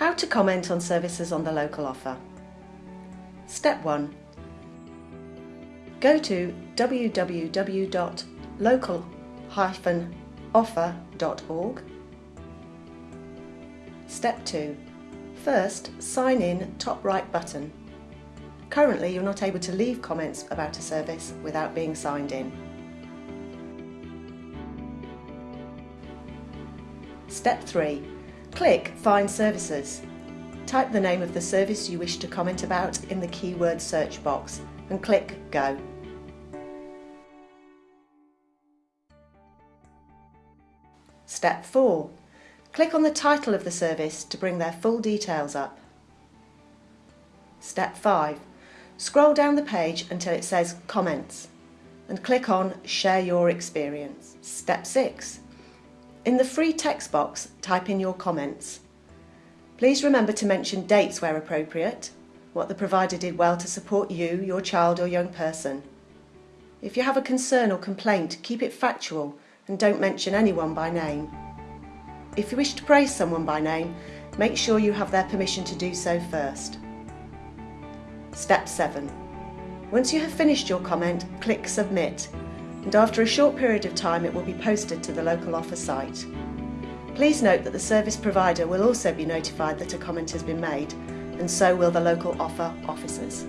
How to comment on services on the local offer. Step 1. Go to www.local-offer.org. Step 2. First, sign in top right button. Currently, you're not able to leave comments about a service without being signed in. Step 3. Click Find Services. Type the name of the service you wish to comment about in the keyword search box and click Go. Step 4. Click on the title of the service to bring their full details up. Step 5. Scroll down the page until it says Comments and click on Share Your Experience. Step 6. In the free text box, type in your comments. Please remember to mention dates where appropriate, what the provider did well to support you, your child or young person. If you have a concern or complaint, keep it factual and don't mention anyone by name. If you wish to praise someone by name, make sure you have their permission to do so first. Step 7. Once you have finished your comment, click Submit and after a short period of time it will be posted to the local offer site. Please note that the service provider will also be notified that a comment has been made, and so will the local offer officers.